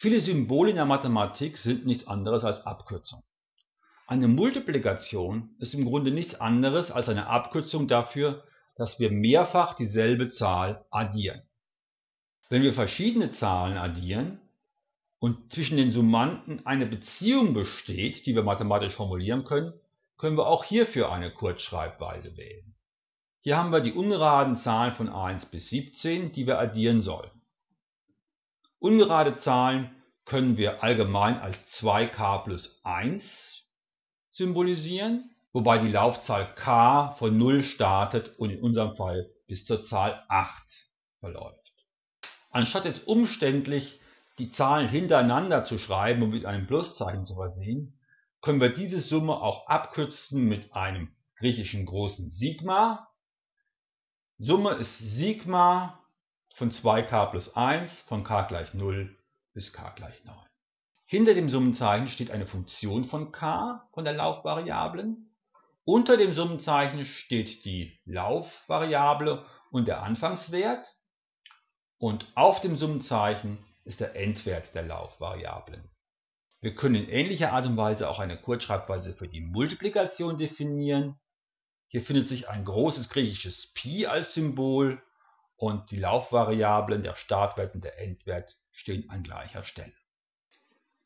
Viele Symbole in der Mathematik sind nichts anderes als Abkürzungen. Eine Multiplikation ist im Grunde nichts anderes als eine Abkürzung dafür, dass wir mehrfach dieselbe Zahl addieren. Wenn wir verschiedene Zahlen addieren und zwischen den Summanden eine Beziehung besteht, die wir mathematisch formulieren können, können wir auch hierfür eine Kurzschreibweise wählen. Hier haben wir die ungeraden Zahlen von 1 bis 17, die wir addieren sollen. Ungerade Zahlen können wir allgemein als 2k plus 1 symbolisieren, wobei die Laufzahl k von 0 startet und in unserem Fall bis zur Zahl 8 verläuft. Anstatt jetzt umständlich die Zahlen hintereinander zu schreiben und mit einem Pluszeichen zu versehen, können wir diese Summe auch abkürzen mit einem griechischen großen Sigma. Summe ist Sigma von 2k plus 1 von k gleich 0 bis k gleich 9. Hinter dem Summenzeichen steht eine Funktion von k von der Laufvariablen. Unter dem Summenzeichen steht die Laufvariable und der Anfangswert. Und auf dem Summenzeichen ist der Endwert der Laufvariablen. Wir können in ähnlicher Art und Weise auch eine Kurzschreibweise für die Multiplikation definieren. Hier findet sich ein großes griechisches Pi als Symbol und die Laufvariablen, der Startwert und der Endwert stehen an gleicher Stelle.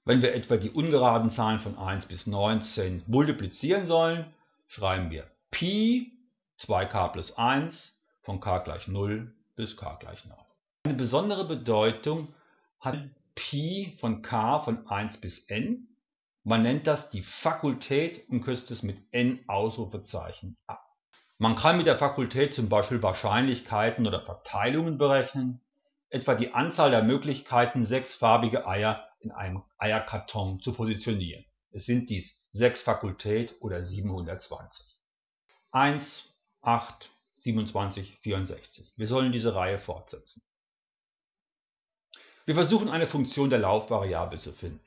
Wenn wir etwa die ungeraden Zahlen von 1 bis 19 multiplizieren sollen, schreiben wir Pi 2k plus 1 von k gleich 0 bis k gleich 9. Eine besondere Bedeutung hat Pi von k von 1 bis n. Man nennt das die Fakultät und kürzt es mit n Ausrufezeichen ab. Man kann mit der Fakultät zum Beispiel Wahrscheinlichkeiten oder Verteilungen berechnen, etwa die Anzahl der Möglichkeiten, sechsfarbige Eier in einem Eierkarton zu positionieren. Es sind dies 6 Fakultät oder 720. 1, 8, 27, 64. Wir sollen diese Reihe fortsetzen. Wir versuchen eine Funktion der Laufvariable zu finden.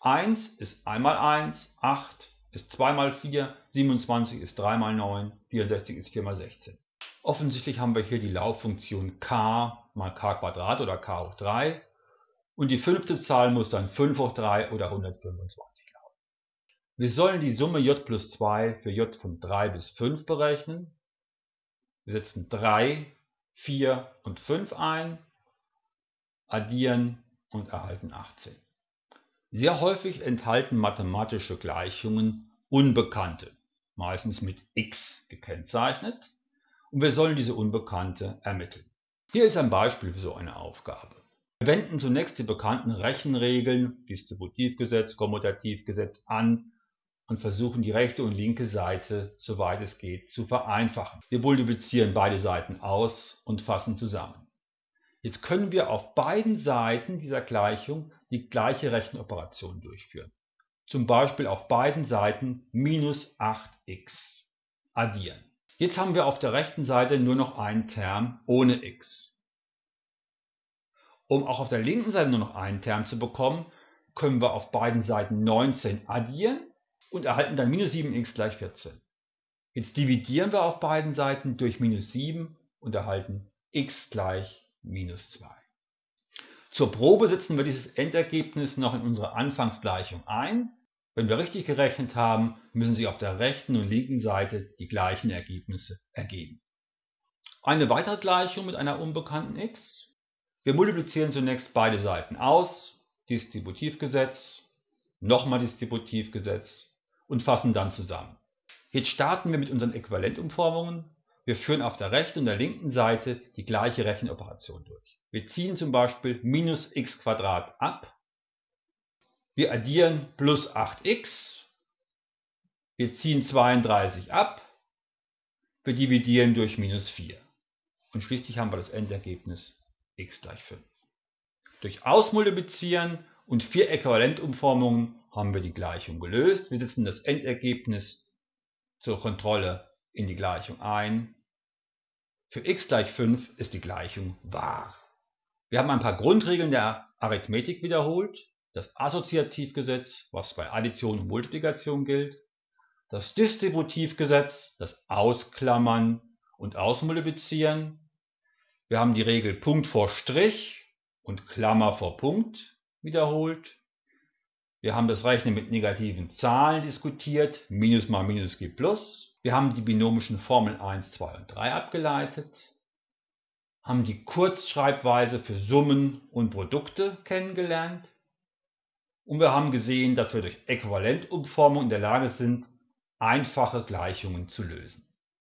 1 ist 1 mal 1, 8 ist 2 mal 4, 27 ist 3 mal 9, 64 ist 4 mal 16. Offensichtlich haben wir hier die Lauffunktion k mal k oder k hoch 3 und die fünfte Zahl muss dann 5 hoch 3 oder 125 lauten. Wir sollen die Summe j plus 2 für j von 3 bis 5 berechnen. Wir setzen 3, 4 und 5 ein, addieren und erhalten 18. Sehr häufig enthalten mathematische Gleichungen Unbekannte, meistens mit x gekennzeichnet, und wir sollen diese Unbekannte ermitteln. Hier ist ein Beispiel für so eine Aufgabe. Wir wenden zunächst die bekannten Rechenregeln, Distributivgesetz, Kommutativgesetz an und versuchen die rechte und linke Seite, soweit es geht, zu vereinfachen. Wir multiplizieren beide Seiten aus und fassen zusammen. Jetzt können wir auf beiden Seiten dieser Gleichung die gleiche Rechenoperation durchführen. Zum Beispiel auf beiden Seiten minus 8x addieren. Jetzt haben wir auf der rechten Seite nur noch einen Term ohne x. Um auch auf der linken Seite nur noch einen Term zu bekommen, können wir auf beiden Seiten 19 addieren und erhalten dann minus 7x gleich 14. Jetzt dividieren wir auf beiden Seiten durch minus 7 und erhalten x gleich minus 2. Zur Probe setzen wir dieses Endergebnis noch in unsere Anfangsgleichung ein. Wenn wir richtig gerechnet haben, müssen sich auf der rechten und linken Seite die gleichen Ergebnisse ergeben. Eine weitere Gleichung mit einer unbekannten x. Wir multiplizieren zunächst beide Seiten aus, Distributivgesetz, nochmal Distributivgesetz und fassen dann zusammen. Jetzt starten wir mit unseren Äquivalentumformungen wir führen auf der rechten und der linken Seite die gleiche Rechenoperation durch. Wir ziehen zum Beispiel minus x ab. Wir addieren plus 8x. Wir ziehen 32 ab. Wir dividieren durch minus 4. Und schließlich haben wir das Endergebnis x gleich 5. Durch Ausmultiplizieren und vier Äquivalentumformungen haben wir die Gleichung gelöst. Wir setzen das Endergebnis zur Kontrolle in die Gleichung ein für x gleich 5 ist die Gleichung wahr. Wir haben ein paar Grundregeln der Arithmetik wiederholt. Das Assoziativgesetz, was bei Addition und Multiplikation gilt. Das Distributivgesetz, das Ausklammern und Ausmultiplizieren. Wir haben die Regel Punkt vor Strich und Klammer vor Punkt. wiederholt. Wir haben das Rechnen mit negativen Zahlen diskutiert, Minus mal Minus gibt Plus. Wir haben die binomischen Formeln 1, 2 und 3 abgeleitet, haben die Kurzschreibweise für Summen und Produkte kennengelernt und wir haben gesehen, dass wir durch Äquivalentumformung in der Lage sind, einfache Gleichungen zu lösen.